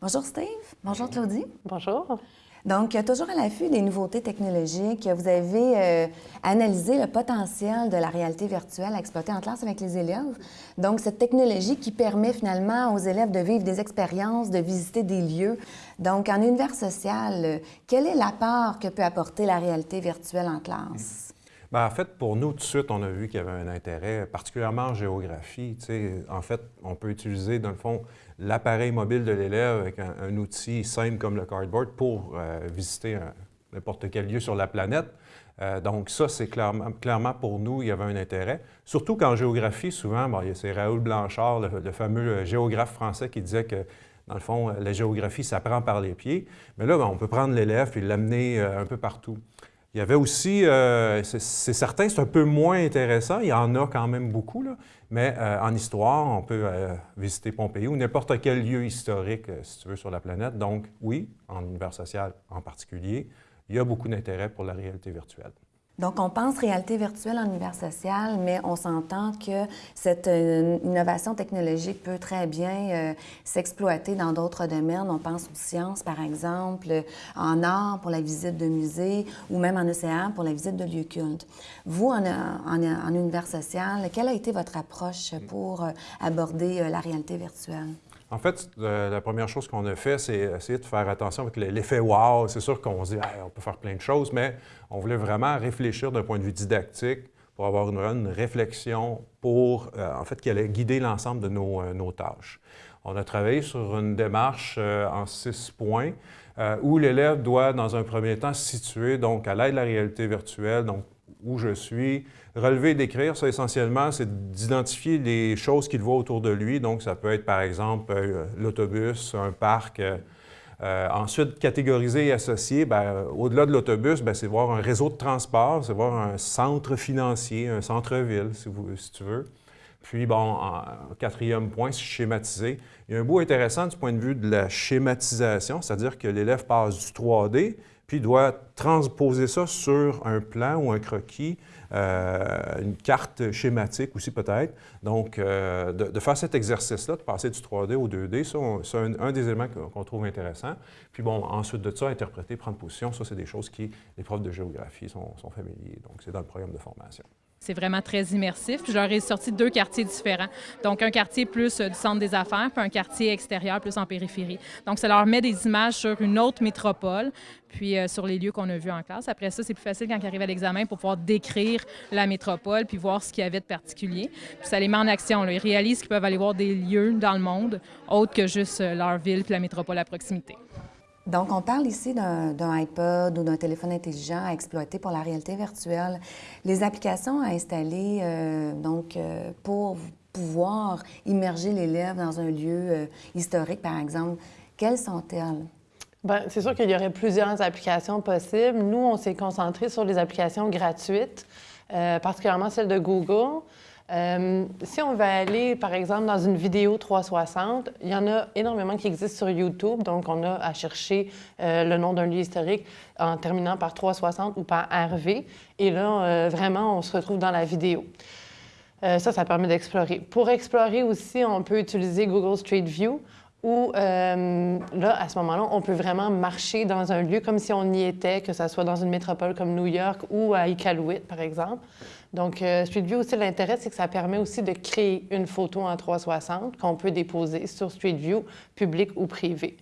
Bonjour Steve. Bonjour Claudie. Bonjour. Donc, toujours à l'affût des nouveautés technologiques, vous avez euh, analysé le potentiel de la réalité virtuelle à exploiter en classe avec les élèves. Donc, cette technologie qui permet finalement aux élèves de vivre des expériences, de visiter des lieux. Donc, en univers social, quel est l'apport que peut apporter la réalité virtuelle en classe? Bien, en fait, pour nous, tout de suite, on a vu qu'il y avait un intérêt, particulièrement en géographie. en fait, on peut utiliser, dans le fond, l'appareil mobile de l'élève avec un, outil simple comme le cardboard pour euh, visiter n'importe quel lieu sur la planète. Euh, donc ça, c'est clairement, pour nous, il y avait un intérêt. Surtout qu'en géographie, souvent, c'est Raoul Blanchard, le, fameux géographe français, qui disait que dans le fond, la géographie s'apprend par les pieds. Mais là, ben, on peut prendre l'élève et l'amener euh, un peu partout. Il y avait aussi, euh, c'est certain, c'est un peu moins intéressant, il y en a quand même beaucoup, là, mais euh, en histoire, on peut euh, visiter Pompéi ou n'importe quel lieu historique, si tu veux, sur la planète. Donc oui, en univers social en particulier, il y a beaucoup d'intérêt pour la réalité virtuelle. Donc, on pense réalité virtuelle en univers social, mais on s'entend que cette euh, innovation technologique peut très bien euh, s'exploiter dans d'autres domaines. On pense aux sciences, par exemple, en art pour la visite de musées ou même en océan pour la visite de lieux cultes. Vous, en, en univers social, quelle a été votre approche pour euh, aborder la réalité virtuelle? En fait, euh, la première chose qu'on a fait, c'est essayer de faire attention avec l'effet wow. C'est sûr qu'on se dit, on peut faire plein de choses, mais on voulait vraiment réfléchir d'un point de vue didactique pour avoir une, réflexion pour, euh, en fait, qui allait guider l'ensemble de nos, euh, nos, tâches. On a travaillé sur une démarche en six points où l'élève doit, dans un premier temps, se situer donc à l'aide de la réalité virtuelle, donc où je suis. Relever, d'écrire, ça essentiellement, c'est d'identifier les choses qu'il voit autour de lui. Donc, ça peut être par exemple euh, l'autobus, un parc. Euh, euh, ensuite, catégoriser et associer, ben, au-delà de l'autobus, ben, c'est voir un réseau de transport, c'est voir un centre financier, un centre-ville, si, si, tu veux. Puis, bon, en, quatrième point, schématiser. Il y a un bout intéressant du point de vue de la schématisation, c'est-à-dire que l'élève passe du 3D, puis doit transposer ça sur un plan ou un croquis, euh, une carte schématique aussi peut-être. Donc, euh, de, faire cet exercice-là, de passer du 3D au 2D, c'est un, des éléments qu'on trouve intéressant. Puis bon, ensuite de ça, interpréter, prendre position, ça, c'est des choses qui, les profs de géographie sont, sont familiers. Donc, c'est dans le programme de formation. C'est vraiment très immersif. Puis, je leur ai sorti deux quartiers différents. Donc, un quartier plus euh, du centre des affaires, puis un quartier extérieur plus en périphérie. Donc, ça leur met des images sur une autre métropole, puis euh, sur les lieux qu'on a vus en classe. Après ça, c'est plus facile quand ils arrivent à l'examen pour pouvoir décrire la métropole, puis voir ce qu'il y avait de particulier. Puis ça les met en action. Ils réalisent qu'ils peuvent aller voir des lieux dans le monde autres que juste euh, leur ville puis la métropole à proximité. Donc, on parle ici d'un iPod ou d'un téléphone intelligent à exploiter pour la réalité virtuelle. Les applications à installer euh, donc, euh, pour pouvoir immerger l'élève dans un lieu euh, historique, par exemple, quelles sont-elles? Bien, c'est sûr qu'il y aurait plusieurs applications possibles. Nous, on s'est concentré sur les applications gratuites, particulièrement celles de Google. Euh, si on va aller, par exemple, dans une vidéo 360, il y en a énormément qui existent sur YouTube, donc on a à chercher euh, le nom d'un lieu historique en terminant par 360 ou par RV, et là, euh, vraiment, on se retrouve dans la vidéo. ça, ça permet d'explorer. Pour explorer aussi, on peut utiliser Google Street View, où là, à ce moment-là, on peut vraiment marcher dans un lieu comme si on y était, que ce soit dans une métropole comme New York ou à Iqaluit, par exemple. Donc, euh, Street View aussi, l'intérêt, c'est que ça permet aussi de créer une photo en 360 qu'on peut déposer sur Street View, public ou privé.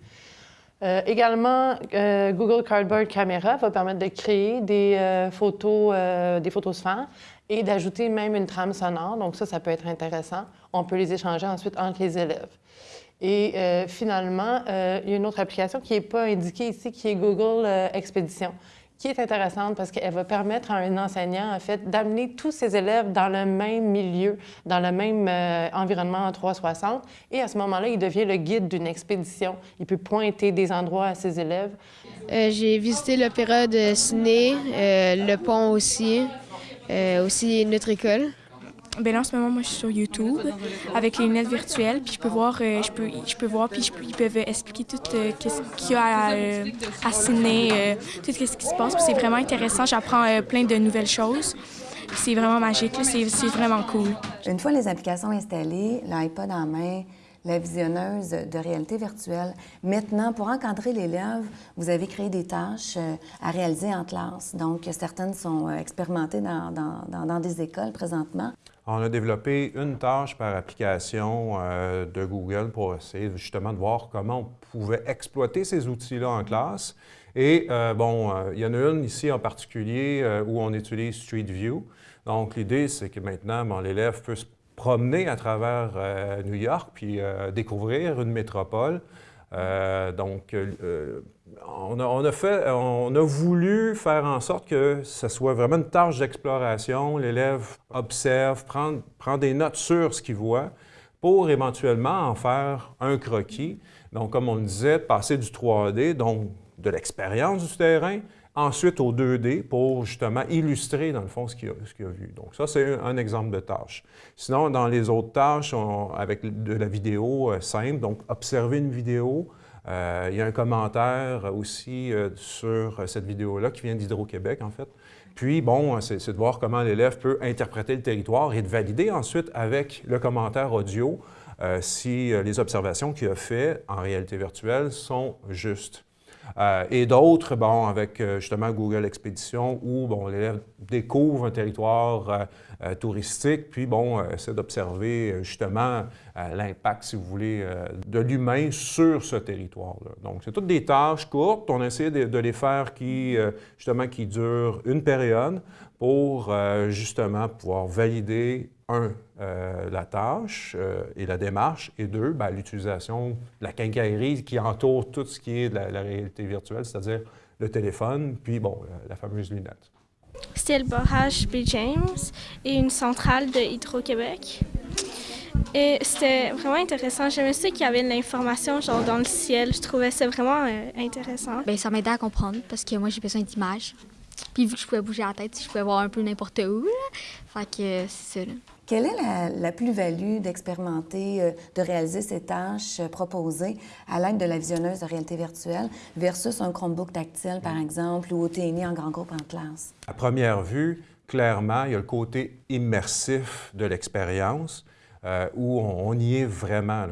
Euh, également, euh, Google Cardboard Camera va permettre de créer des photos, des photos sphères et d'ajouter même une trame sonore. Donc ça, ça peut être intéressant. On peut les échanger ensuite entre les élèves. Et finalement, il y a une autre application qui n'est pas indiquée ici, qui est Google Expédition qui est intéressante parce qu'elle va permettre à un enseignant, en fait, d'amener tous ses élèves dans le même milieu, dans le même euh, environnement en 360. Et à ce moment-là, il devient le guide d'une expédition. Il peut pointer des endroits à ses élèves. Euh, j'ai visité l'opéra de Sydney, euh, le pont aussi, aussi notre école. Ben là, en ce moment, moi, je suis sur YouTube avec les lunettes virtuelles, puis je peux voir, euh, je peux, je peux voir, puis ils peuvent expliquer tout euh, ce qu'il y a à, euh, à tout ce qui se passe. c'est vraiment intéressant. J'apprends plein de nouvelles choses. c'est vraiment magique, c'est vraiment cool. Une fois les applications installées, l'iPod en main, la visionneuse de réalité virtuelle. Maintenant, pour encadrer l'élève, vous avez créé des tâches euh, à réaliser en classe. Donc, certaines sont euh, expérimentées dans, dans, dans des écoles présentement. On a développé une tâche par application euh, de Google pour essayer justement de voir comment on pouvait exploiter ces outils-là en classe. Et bon, il y en a une ici en particulier où on utilise Street View. Donc, l'idée, c'est que maintenant, bon, l'élève peut se promener à travers euh, New York puis euh, découvrir une métropole. Euh, donc, on a, fait, on a voulu faire en sorte que ce soit vraiment une tâche d'exploration. L'élève observe, prend, prend des notes sur ce qu'il voit pour éventuellement en faire un croquis. Donc, comme on le disait, passer du 3D, donc de l'expérience du terrain, ensuite au 2D pour justement illustrer, dans le fond, ce qu'il a, vu. Donc ça, c'est un, exemple de tâche. Sinon, dans les autres tâches, avec de la vidéo euh, simple, donc observer une vidéo, euh, il y a un commentaire aussi euh, sur cette vidéo-là qui vient d'Hydro-Québec, en fait. Puis, bon, c'est de voir comment l'élève peut interpréter le territoire et de valider ensuite avec le commentaire audio si les observations qu'il a faites en réalité virtuelle sont justes. Euh, et d'autres, bon, avec euh, justement Google Expédition, où bon, l'élève découvre un territoire euh, touristique, puis bon, essaie d'observer justement l'impact, si vous voulez, de l'humain sur ce territoire-là. Donc, c'est toutes des tâches courtes. On essaie de, de les faire qui, justement, qui durent une période pour justement pouvoir valider un, euh, la tâche euh, et la démarche, et deux, ben, l'utilisation de la quincaillerie qui entoure tout ce qui est de la, réalité virtuelle, c'est-à-dire le téléphone, puis bon, la, fameuse lunette. C'était le barrage B. James et une centrale de Hydro-Québec. Et c'était vraiment intéressant. Me suis qu'il y avait de l'information genre dans le ciel. Je trouvais ça vraiment euh, intéressant. Bien, ça m'aidait à comprendre parce que moi, j'ai besoin d'images. Puis vu que je pouvais bouger la tête, je pouvais voir un peu n'importe où. Fait que c'est ça. Quelle est la, plus-value d'expérimenter, euh, de réaliser ces tâches euh, proposées à l'aide de la visionneuse de réalité virtuelle versus un Chromebook tactile, par exemple, ou au TNI en grand groupe en classe? À première vue, clairement, il y a le côté immersif de l'expérience euh, où on, y est vraiment.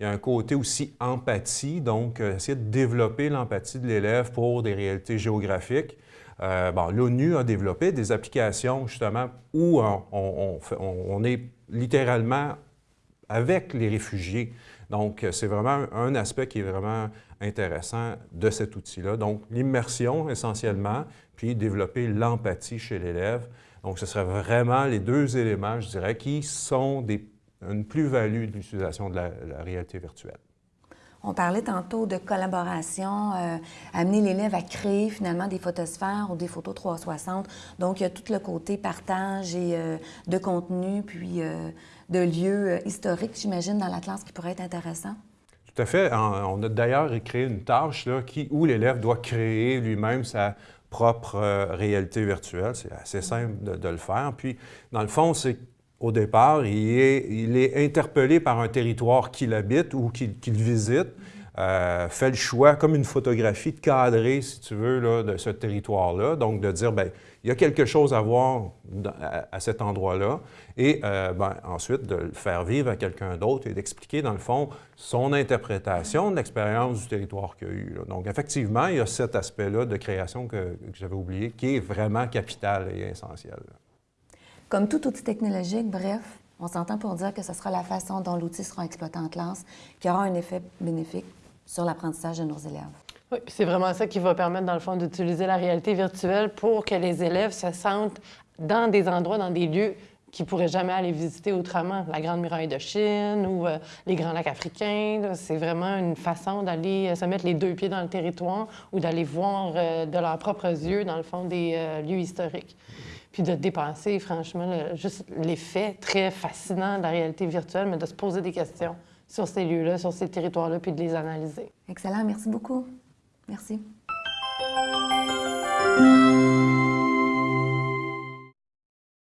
Il y a un côté aussi empathie, donc essayer de développer l'empathie de l'élève pour des réalités géographiques. Euh, L'ONU a développé des applications justement où on, est littéralement avec les réfugiés. Donc, c'est vraiment un aspect qui est vraiment intéressant de cet outil-là. Donc, l'immersion essentiellement, puis développer l'empathie chez l'élève. Donc, ce serait vraiment les deux éléments, je dirais, qui sont des, une plus-value de l'utilisation de la réalité virtuelle. On parlait tantôt de collaboration, euh, amener l'élève à créer finalement des photosphères ou des photos 360. Donc, il y a tout le côté partage et euh, de contenu, puis euh, de lieux historiques, j'imagine, dans la classe qui pourrait être intéressant. Tout à fait. On a d'ailleurs créé une tâche là, où l'élève doit créer lui-même sa propre réalité virtuelle. C'est assez simple de, le faire. Puis, dans le fond, c'est au départ, il est, interpellé par un territoire qu'il habite ou qu'il visite, euh, fait le choix, comme une photographie, de cadrer, si tu veux, de ce territoire-là. Donc, de dire, bien, il y a quelque chose à voir à, cet endroit-là. Et euh, ben, ensuite, de le faire vivre à quelqu'un d'autre et d'expliquer, dans le fond, son interprétation de l'expérience du territoire qu'il a eu. Donc, effectivement, il y a cet aspect-là de création que j'avais oublié, qui est vraiment capital et essentiel. Comme tout outil technologique, bref, on s'entend pour dire que ce sera la façon dont l'outil sera exploité en classe qui aura un effet bénéfique sur l'apprentissage de nos élèves. Oui, c'est vraiment ça qui va permettre, dans le fond, d'utiliser la réalité virtuelle pour que les élèves se sentent dans des endroits, dans des lieux qu'ils ne pourraient jamais aller visiter autrement. La Grande Muraille de Chine ou euh, les Grands Lacs africains, c'est vraiment une façon d'aller euh, se mettre les deux pieds dans le territoire ou d'aller voir euh, de leurs propres yeux, dans le fond, des lieux historiques puis de dépenser, franchement, juste l'effet très fascinant de la réalité virtuelle, mais de se poser des questions sur ces lieux-là, sur ces territoires-là, puis de les analyser. Excellent, merci beaucoup. Merci.